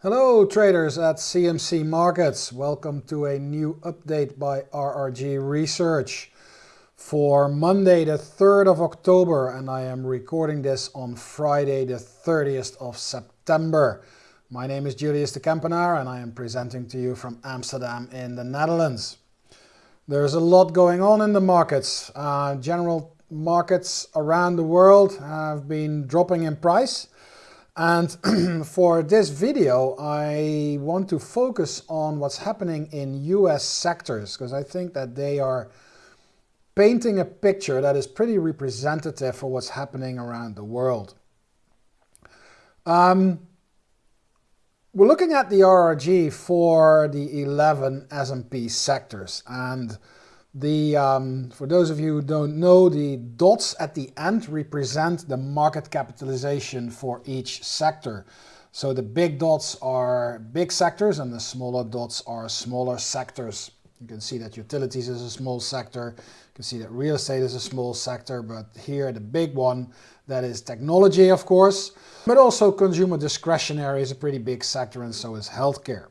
Hello traders at CMC Markets. Welcome to a new update by RRG Research for Monday the 3rd of October and I am recording this on Friday the 30th of September. My name is Julius de Kempenaer and I am presenting to you from Amsterdam in the Netherlands. There's a lot going on in the markets. Uh, general markets around the world have been dropping in price and for this video, I want to focus on what's happening in US sectors because I think that they are painting a picture that is pretty representative for what's happening around the world. Um, we're looking at the RRG for the 11 S&P sectors and the, um, for those of you who don't know, the dots at the end represent the market capitalization for each sector. So the big dots are big sectors and the smaller dots are smaller sectors. You can see that utilities is a small sector. You can see that real estate is a small sector, but here the big one, that is technology, of course, but also consumer discretionary is a pretty big sector and so is healthcare.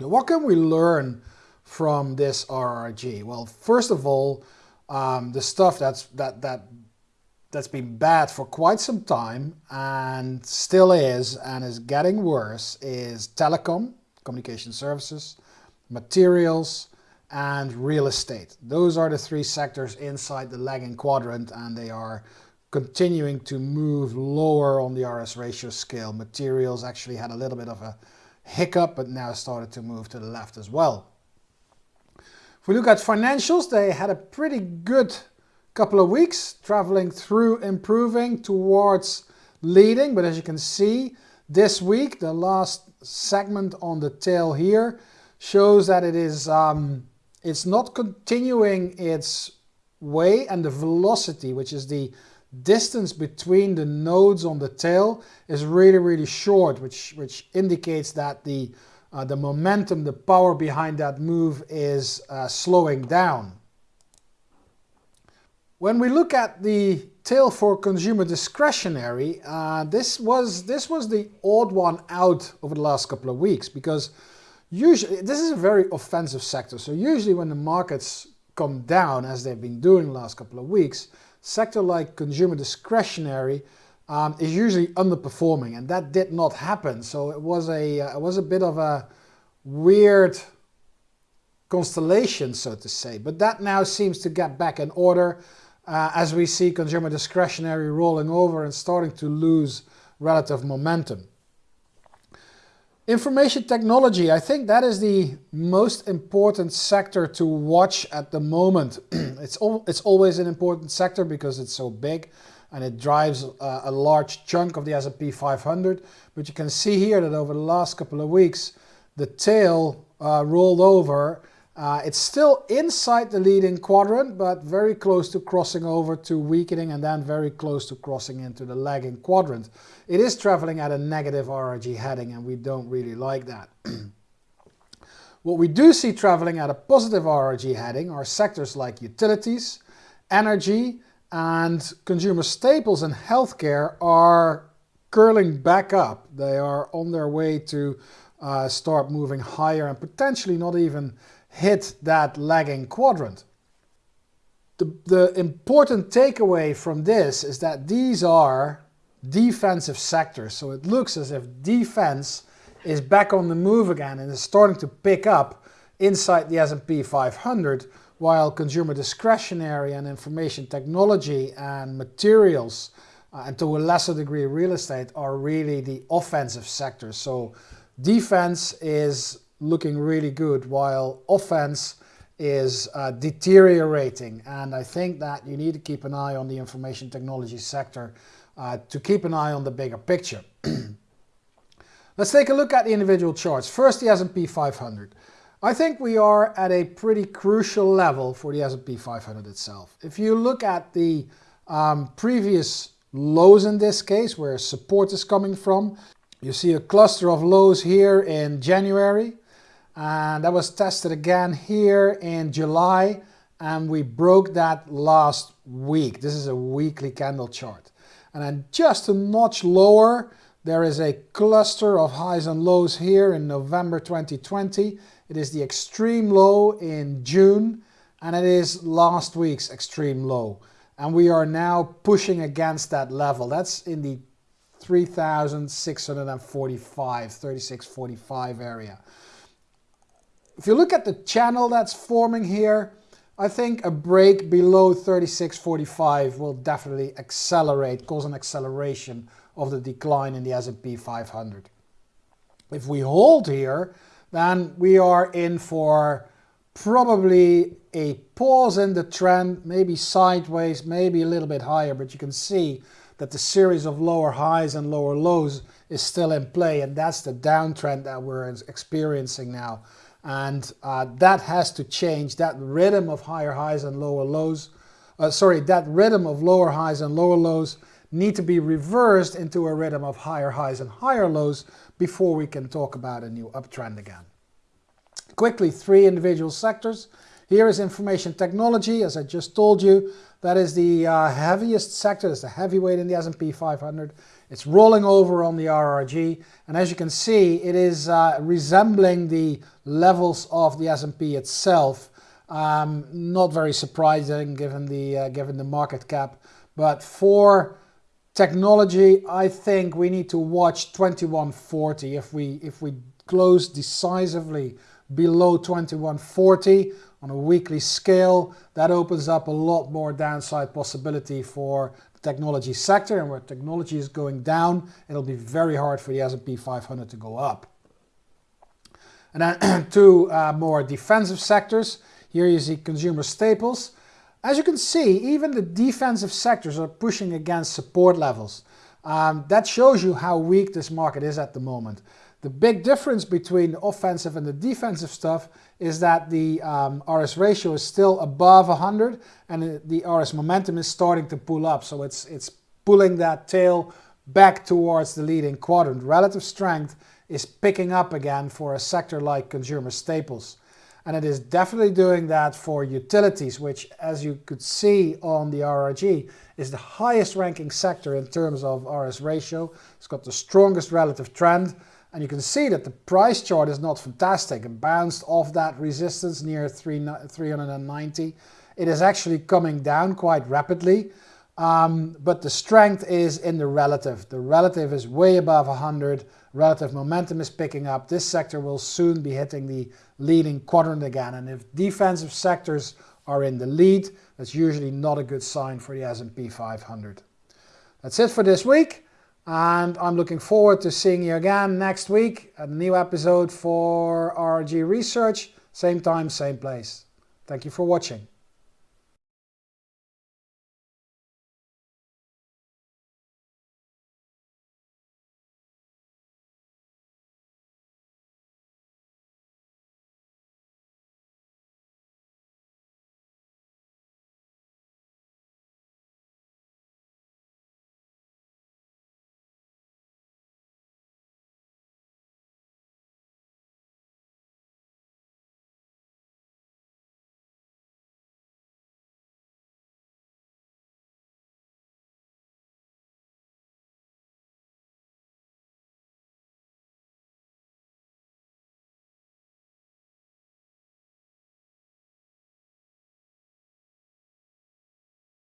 Now, what can we learn from this RRG? Well, first of all, um, the stuff that's that that that's been bad for quite some time and still is and is getting worse is telecom, communication services, materials, and real estate. Those are the three sectors inside the lagging quadrant and they are continuing to move lower on the RS ratio scale. Materials actually had a little bit of a hiccup but now started to move to the left as well. If we look at financials, they had a pretty good couple of weeks, traveling through improving towards leading. But as you can see, this week, the last segment on the tail here shows that it is um, it's not continuing its way and the velocity, which is the distance between the nodes on the tail is really, really short, which, which indicates that the uh, the momentum, the power behind that move is uh, slowing down. When we look at the tail for consumer discretionary, uh, this was this was the odd one out over the last couple of weeks because usually this is a very offensive sector. So usually when the markets come down as they've been doing the last couple of weeks, sector like consumer discretionary um, is usually underperforming and that did not happen. So it was a, uh, it was a bit of a weird constellation, so to say. But that now seems to get back in order uh, as we see consumer discretionary rolling over and starting to lose relative momentum. Information technology, I think that is the most important sector to watch at the moment. it's, al it's always an important sector because it's so big and it drives uh, a large chunk of the S&P 500. But you can see here that over the last couple of weeks, the tail uh, rolled over. Uh, it's still inside the leading quadrant, but very close to crossing over to weakening and then very close to crossing into the lagging quadrant. It is traveling at a negative RRG heading and we don't really like that. what we do see traveling at a positive RRG heading are sectors like utilities, energy, and consumer staples and healthcare are curling back up. They are on their way to uh, start moving higher and potentially not even hit that lagging quadrant. The, the important takeaway from this is that these are defensive sectors. So it looks as if defense is back on the move again and is starting to pick up inside the S&P 500 while consumer discretionary and information technology and materials uh, and to a lesser degree real estate are really the offensive sectors. So defense is looking really good while offense is uh, deteriorating and I think that you need to keep an eye on the information technology sector uh, to keep an eye on the bigger picture. Let's take a look at the individual charts. First the S&P 500. I think we are at a pretty crucial level for the S&P 500 itself. If you look at the um, previous lows in this case, where support is coming from, you see a cluster of lows here in January, and that was tested again here in July, and we broke that last week. This is a weekly candle chart. And then just a notch lower, There is a cluster of highs and lows here in November 2020. It is the extreme low in June and it is last week's extreme low. And we are now pushing against that level. That's in the 3,645, 3645 area. If you look at the channel that's forming here, I think a break below 3645 will definitely accelerate, cause an acceleration of the decline in the S&P 500. If we hold here, then we are in for probably a pause in the trend, maybe sideways, maybe a little bit higher, but you can see that the series of lower highs and lower lows is still in play, and that's the downtrend that we're experiencing now. And uh, that has to change, that rhythm of higher highs and lower lows, uh, sorry, that rhythm of lower highs and lower lows need to be reversed into a rhythm of higher highs and higher lows before we can talk about a new uptrend again. Quickly, three individual sectors. Here is information technology, as I just told you. That is the uh, heaviest sector, it's the heavyweight in the S&P 500. It's rolling over on the RRG, and as you can see, it is uh, resembling the levels of the S&P itself. Um, not very surprising given the uh, given the market cap, but for Technology, I think we need to watch 2140. If we, if we close decisively below 2140 on a weekly scale, that opens up a lot more downside possibility for the technology sector. And where technology is going down, it'll be very hard for the S&P 500 to go up. And then two uh, more defensive sectors. Here you see consumer staples. As you can see, even the defensive sectors are pushing against support levels. Um, that shows you how weak this market is at the moment. The big difference between the offensive and the defensive stuff is that the um, RS ratio is still above 100 and the RS momentum is starting to pull up. So it's, it's pulling that tail back towards the leading quadrant. Relative strength is picking up again for a sector like consumer staples. And it is definitely doing that for utilities, which as you could see on the RRG, is the highest ranking sector in terms of RS ratio. It's got the strongest relative trend. And you can see that the price chart is not fantastic. It bounced off that resistance near 390. It is actually coming down quite rapidly. Um, but the strength is in the relative. The relative is way above 100. Relative momentum is picking up. This sector will soon be hitting the leading quadrant again. And if defensive sectors are in the lead, that's usually not a good sign for the S&P 500. That's it for this week. And I'm looking forward to seeing you again next week at a new episode for RG Research. Same time, same place. Thank you for watching.